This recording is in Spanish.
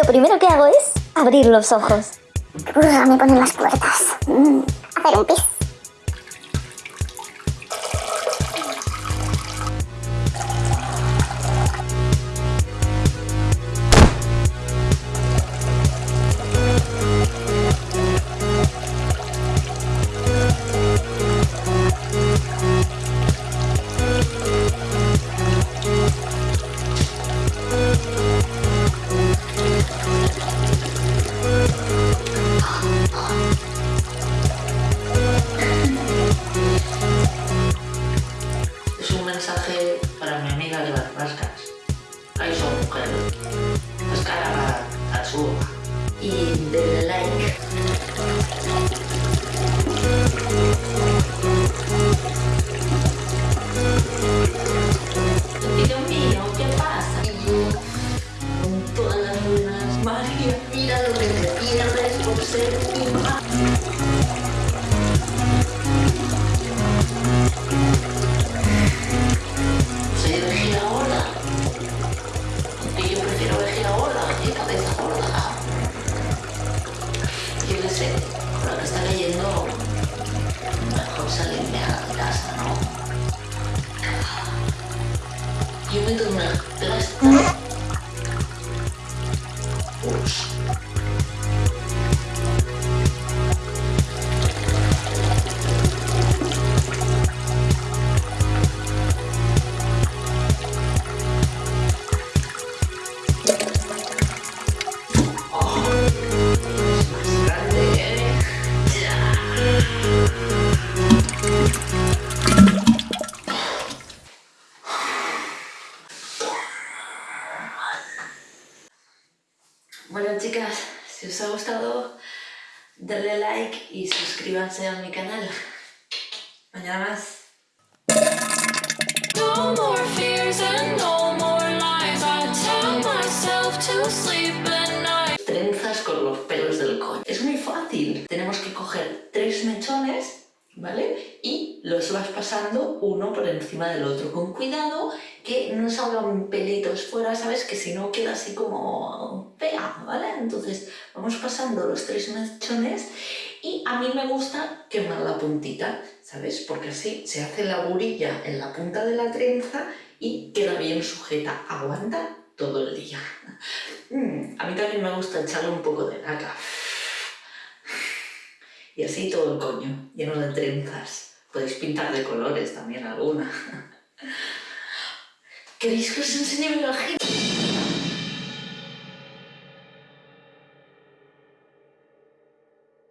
Lo primero que hago es abrir los ojos. me ponen las puertas. Mm, hacer un pis. Mira lo que te pierdes por ser madre. Soy vejiga gorda. Y yo prefiero vejiga gorda que cabeza gorda. Yo qué sé, con lo que está cayendo, mejor salirme a la casa, ¿no? Yo me tomo una force. Bueno chicas, si os ha gustado, darle like y suscríbanse a mi canal. Mañana más. No more fears and no more lies. I tell myself to sleep at night. trenzas con los pelos del coño. Es muy fácil. Tenemos que coger tres mechones, ¿vale? Y los vas pasando uno por encima del otro. Con cuidado que no salgan pelitos fuera, ¿sabes? Que si no queda así como fea, ¿vale? Entonces vamos pasando los tres mechones y a mí me gusta quemar la puntita, ¿sabes? Porque así se hace la burilla en la punta de la trenza y queda bien sujeta. Aguanta todo el día. Mm, a mí también me gusta echarle un poco de laca. Y así todo el coño, lleno de trenzas. Podéis pintar de colores también alguna. ¿Queréis que os enseñe mi vagina?